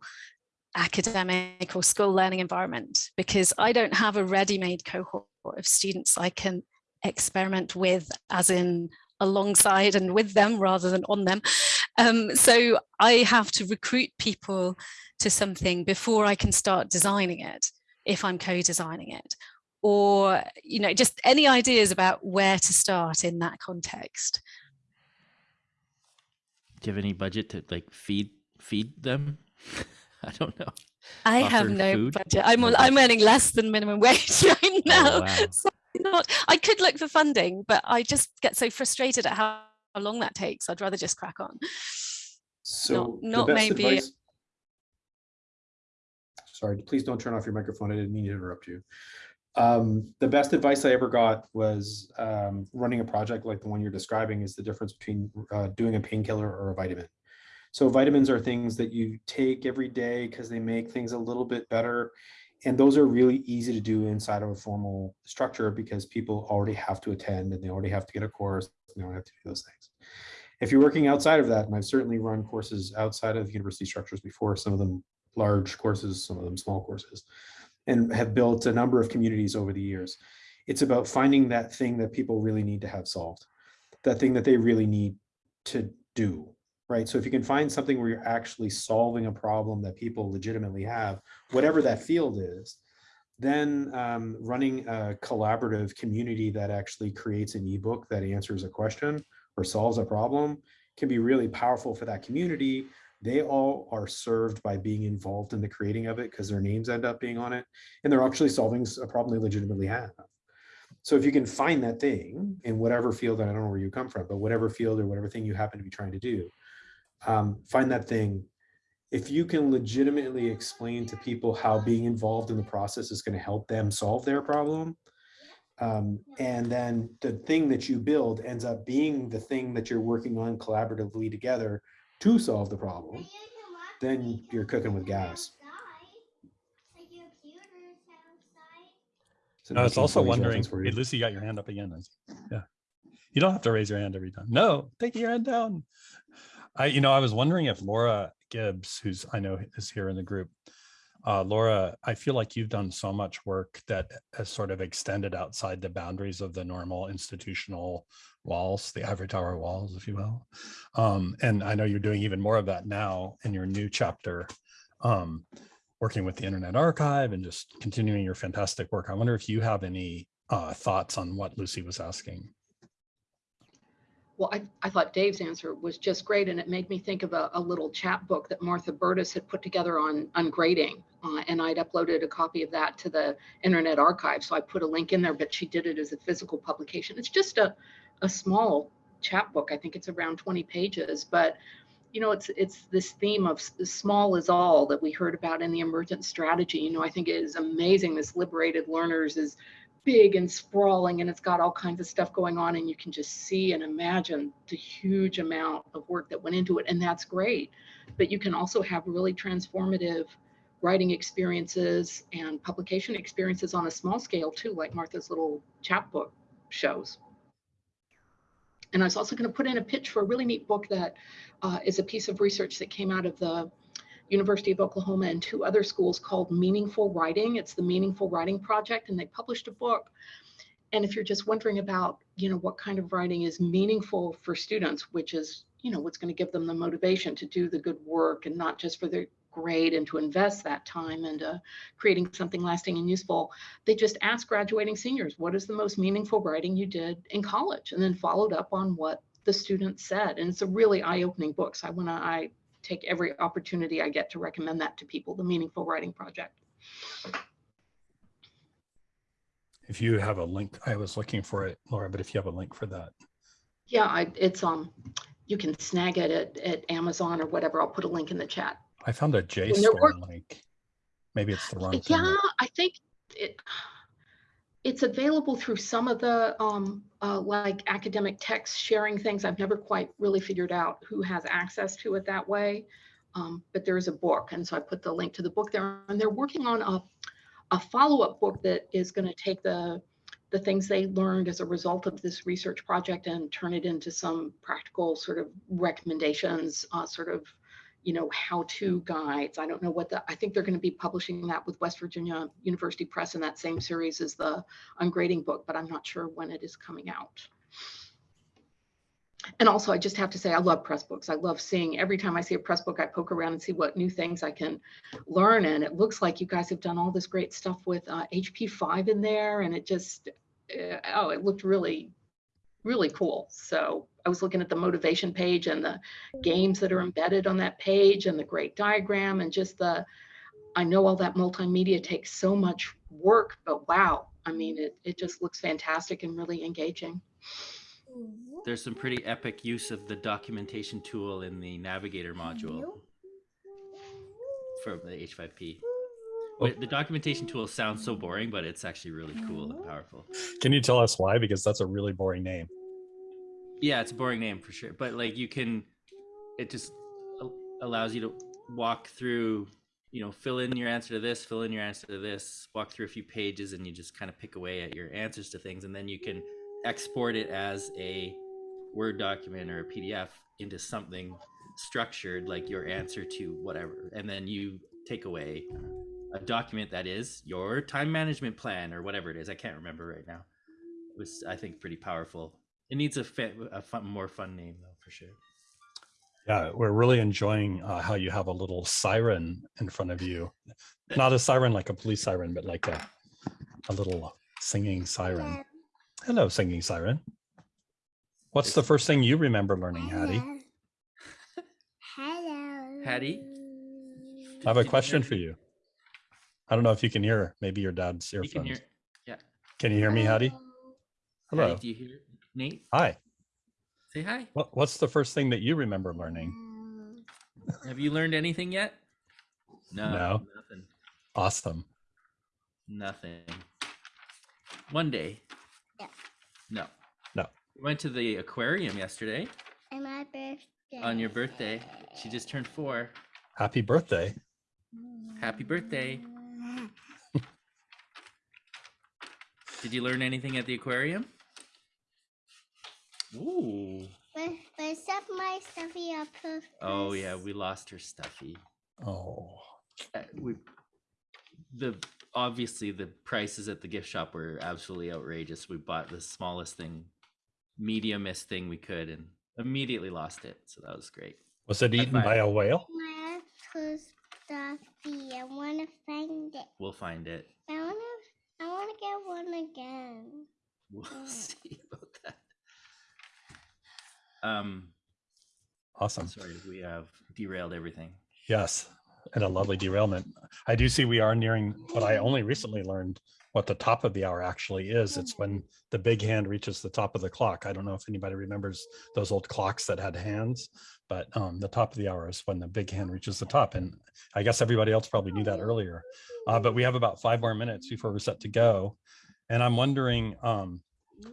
academic or school learning environment, because I don't have a ready-made cohort of students I can experiment with, as in alongside and with them rather than on them. Um, so I have to recruit people to something before I can start designing it, if I'm co-designing it. Or, you know, just any ideas about where to start in that context. Do you have any budget to like feed feed them? I don't know. I have no food? budget. I'm No I'm budget. earning less than minimum wage right now. wow. So not, I could look for funding, but I just get so frustrated at how, how long that takes. I'd rather just crack on. So the not maybe- advice- Sorry, please don't turn off your microphone. I didn't mean to interrupt you. Um, the best advice I ever got was um, running a project like the one you're describing is the difference between uh, doing a painkiller or a vitamin. So vitamins are things that you take every day because they make things a little bit better. And those are really easy to do inside of a formal structure because people already have to attend and they already have to get a course. They don't have to do those things. If you're working outside of that, and I've certainly run courses outside of university structures before, some of them large courses, some of them small courses, and have built a number of communities over the years. It's about finding that thing that people really need to have solved, that thing that they really need to do, right? So if you can find something where you're actually solving a problem that people legitimately have, whatever that field is, then um, running a collaborative community that actually creates an ebook that answers a question or solves a problem can be really powerful for that community. They all are served by being involved in the creating of it because their names end up being on it and they're actually solving a problem they legitimately have. So if you can find that thing in whatever field, I don't know where you come from, but whatever field or whatever thing you happen to be trying to do, um, find that thing. If you can legitimately explain to people how being involved in the process is going to help them solve their problem, um, and then the thing that you build ends up being the thing that you're working on collaboratively together to solve the problem, then you're cooking with gas. A I was also wondering, for hey. Lucy, you got your hand up again. Yeah. You don't have to raise your hand every time. No, take your hand down. I, you know, I was wondering if Laura Gibbs, who's I know is here in the group, Uh, Laura, I feel like you've done so much work that has sort of extended outside the boundaries of the normal institutional walls, the ivory tower walls, if you will. Um, and I know you're doing even more of that now in your new chapter, um, working with the Internet Archive and just continuing your fantastic work. I wonder if you have any uh, thoughts on what Lucy was asking. Well, I, I thought Dave's answer was just great, and it made me think of a, a little chapbook that Martha Burtis had put together on, on grading. Uh, and I'd uploaded a copy of that to the Internet Archive, so I put a link in there, but she did it as a physical publication. It's just a, a small chapbook. I think it's around 20 pages, but you know, it's it's this theme of small is all that we heard about in the emergent strategy. You know, I think it is amazing. This liberated learners is big and sprawling and it's got all kinds of stuff going on and you can just see and imagine the huge amount of work that went into it and that's great. But you can also have really transformative writing experiences and publication experiences on a small scale too like martha's little chapbook shows. And i was also going to put in a pitch for a really neat book that uh, is a piece of research that came out of the University of Oklahoma and two other schools called Meaningful Writing. It's the Meaningful Writing Project, and they published a book. And if you're just wondering about, you know, what kind of writing is meaningful for students, which is, you know, what's going to give them the motivation to do the good work and not just for their grade and to invest that time into creating something lasting and useful, they just asked graduating seniors, what is the most meaningful writing you did in college? And then followed up on what the students said. And it's a really eye-opening book. So I want to, I take every opportunity I get to recommend that to people, the Meaningful Writing Project. If you have a link, I was looking for it, Laura, but if you have a link for that. Yeah, I, it's, um, you can snag it at, at Amazon or whatever. I'll put a link in the chat. I found a JSTOR link. Maybe it's the wrong thing. Yeah, I think it, it's available through some of the, um, uh, like academic text sharing things. I've never quite really figured out who has access to it that way. Um, but there is a book, and so I put the link to the book there, and they're working on a, a follow-up book that is going to take the, the things they learned as a result of this research project and turn it into some practical sort of recommendations, uh, sort of, you know, how-to guides. I don't know what the, I think they're going to be publishing that with West Virginia University Press in that same series as the ungrading book, but I'm not sure when it is coming out. And also, I just have to say, I love Pressbooks. I love seeing every time I see a press book, I poke around and see what new things I can learn. And it looks like you guys have done all this great stuff with uh, H5P in there. And it just, uh, oh, it looked really, really cool. So I was looking at the motivation page and the games that are embedded on that page and the great diagram and just the, I know all that multimedia takes so much work, but wow, I mean, it, it just looks fantastic and really engaging. Mm-hmm. There's some pretty epic use of the documentation tool in the navigator module from the H5P. Wait, The documentation tool sounds so boring, but it's actually really cool and powerful. Can you tell us why? Because that's a really boring name. Yeah, it's a boring name for sure, but like you can, it just allows you to walk through, you know, fill in your answer to this, fill in your answer to this, walk through a few pages, and you just kind of pick away at your answers to things, and then you can export it as a Word document or a PDF into something structured, like your answer to whatever, and then you take away a document that is your time management plan or whatever it is. I can't remember right now. It was, I think, pretty powerful. It needs a, fa- a fun, more fun name though, for sure. Yeah, we're really enjoying uh, how you have a little siren in front of you. Not a siren like a police siren, but like a, a little singing siren. Hello, singing siren. What's the first thing you remember learning, Hattie? Hello. Hattie, I have a question for you. I don't know if you can hear, maybe your dad's you can earphones. hear. Yeah. Can you hear me, Hattie? Hello. Hattie, do you hear Nate? Hi. Say hi. What, what's the first thing that you remember learning? Have you learned anything yet? No. No. Nothing. Awesome. Nothing. One day. Yeah. No. No. We went to the aquarium yesterday And my birthday. on your birthday. She just turned four. Happy birthday. Happy birthday. Did you learn anything at the aquarium? Ooh. But, but stuff my stuffy up. Oh yeah, we lost her stuffy. Oh, Uh, we the obviously the prices at the gift shop were absolutely outrageous. We bought the smallest thing, mediumest thing we could, and immediately lost it. So that was great. Was it eaten by a whale? My uncle's stuffy. I want to find it. We'll find it. I want to. I want to get one again. We'll Yeah. see about that. Um, Awesome. sorry, we have derailed everything. Yes, and a lovely derailment. I do see we are nearing what I only recently learned what the top of the hour actually is. It's when the big hand reaches the top of the clock. I don't know if anybody remembers those old clocks that had hands, but um, the top of the hour is when the big hand reaches the top. And I guess everybody else probably knew that earlier. Uh, but we have about five more minutes before we're set to go. And I'm wondering um,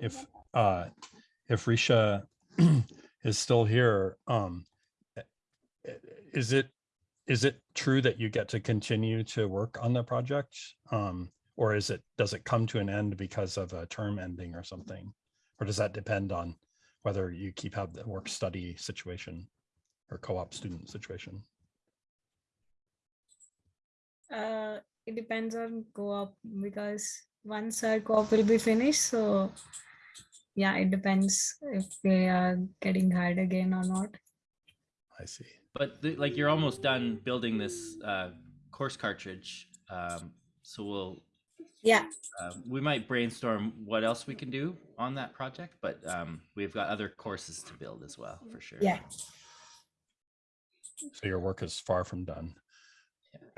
if uh, if Risha is still here. Um, is it is it true that you get to continue to work on the project? Um, or is it, does it come to an end because of a term ending or something? Or does that depend on whether you keep have the work study situation or co-op student situation? Uh, it depends on co-op because once our co-op will be finished, so yeah, it depends if they are getting hired again or not. I see. But the, like you're almost done building this uh, course cartridge, um, so we'll Yeah, uh, we might brainstorm what else we can do on that project. But um, we've got other courses to build as well, for sure. yeah. So your work is far from done.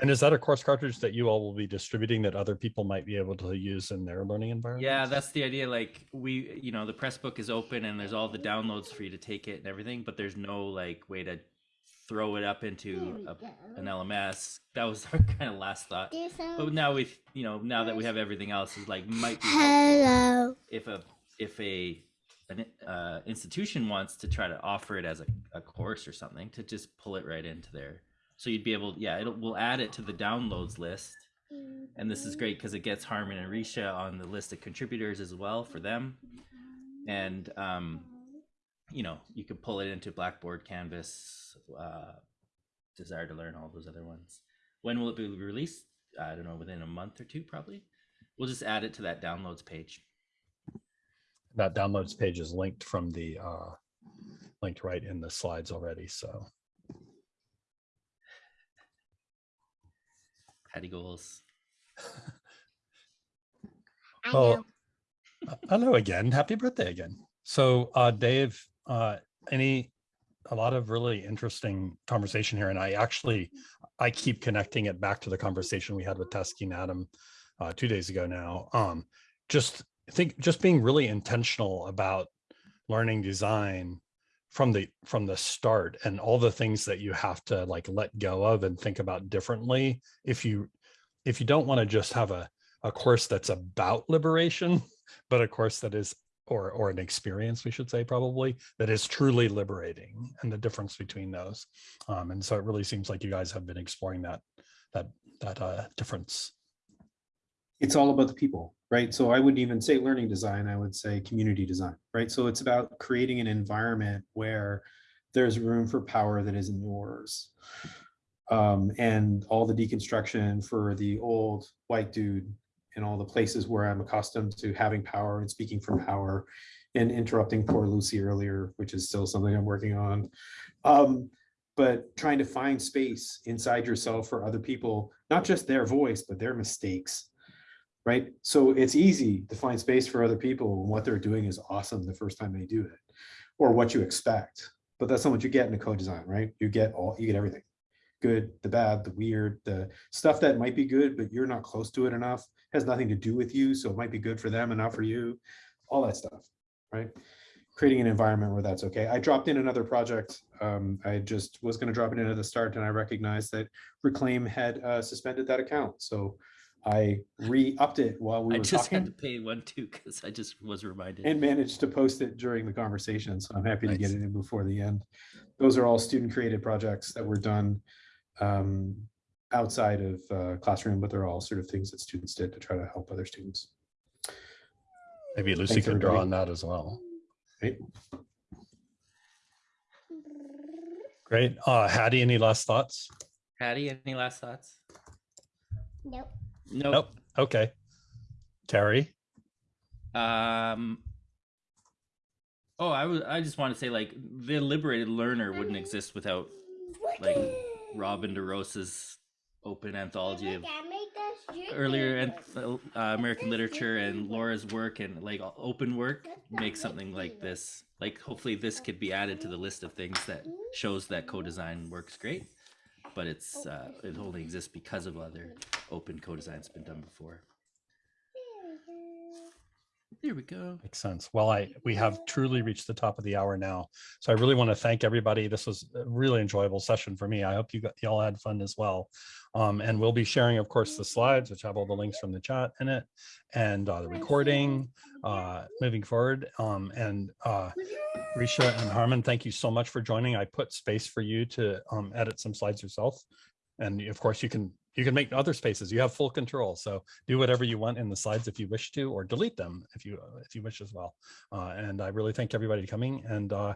And is that a course cartridge that you all will be distributing that other people might be able to use in their learning environment? Yeah, that's the idea. Like we, you know, the press book is open and there's all the downloads for you to take it and everything, but there's no like way to throw it up into a, an LMS. That was our kind of last thought. But now we've, you know, now that we have everything else, is like might be Hello. if a if a an uh, institution wants to try to offer it as a, a course or something to just pull it right into there. So you'd be able, yeah, it'll we'll add it to the downloads list. And this is great because it gets Harmon and Risha on the list of contributors as well for them. And um, you know, you could pull it into Blackboard, Canvas, uh, Desire to Learn, all those other ones. When will it be released? I don't know, within a month or two, probably. We'll just add it to that downloads page. That downloads page is linked from the, uh, linked right in the slides already, so. Patty goals. I Well, uh, hello again. Happy birthday again. So, uh, Dave, uh, any, a lot of really interesting conversation here. And I actually, I keep connecting it back to the conversation we had with Taskeen Adam uh, two days ago now. Um, just think, just being really intentional about learning design from the from the start and all the things that you have to like let go of and think about differently if you if you don't want to just have a a course that's about liberation but a course that is or or an experience we should say probably that is truly liberating and the difference between those um and so it really seems like you guys have been exploring that that that uh difference it's all about the people, right? So I wouldn't even say learning design, I would say community design, right? So it's about creating an environment where there's room for power that isn't yours. Um, and all the deconstruction for the old white dude in all the places where I'm accustomed to having power and speaking from power and interrupting poor Lucy earlier, which is still something I'm working on. Um, but trying to find space inside yourself for other people, not just their voice, but their mistakes right? So it's easy to find space for other people when what they're doing is awesome the first time they do it, or what you expect. But that's not what you get in a co-design, right? You get all, you get everything. Good, the bad, the weird, the stuff that might be good, but you're not close to it enough, has nothing to do with you, so it might be good for them and not for you, all that stuff, right? Creating an environment where that's okay. I dropped in another project. Um, I just was gonna drop it in at the start and I recognized that Reclaim had uh, suspended that account, so I re-upped it while we I were just had to pay one too because I just was reminded. and managed to post it during the conversation. So I'm happy to get it in before the end. Those are all student created projects that were done um, outside of uh, classroom, but they're all sort of things that students did to try to help other students. maybe lucy Thanks, could draw on that as well Right? great uh hattie any last thoughts Hattie, any last thoughts? Nope. Nope. Nope. Okay. Terry. Um. Oh, I was. I just want to say, like, the liberated learner wouldn't exist without, like, Robin DeRosa's open anthology of earlier and uh, American literature and Laura's work and like open work makes something like this. Like, hopefully, this could be added to the list of things that shows that co-design works great, but it's uh, it only exists because of other open co-designs been done before. There we go. Makes sense. Well, I we have truly reached the top of the hour now. So I really want to thank everybody. This was a really enjoyable session for me. I hope you got you all had fun as well. Um, and we'll be sharing, of course, the slides, which have all the links from the chat in it, and uh, the recording uh, moving forward. Um, and uh, Risha and Harmon, thank you so much for joining. I put space for you to um, edit some slides yourself. And of course, you can you can make other spaces. You have full control. So do whatever you want in the slides if you wish to, or delete them if you if you wish as well. Uh, and I really thank everybody coming. And uh,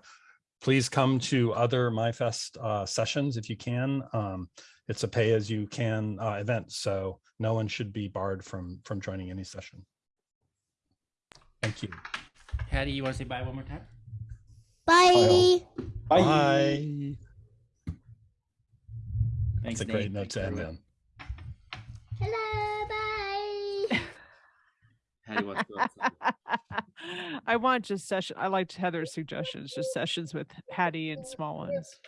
please come to other MyFest uh, sessions if you can. Um, it's a pay as you can uh, event, so no one should be barred from from joining any session. Thank you. Hattie, you want to say bye one more time? Bye. Bye. Bye. Thanks, That's a great Nate. note Thanks, to end on. Hello. Bye. Wants to go. I want just session. I liked Heather's suggestions, just sessions with Hattie and small ones.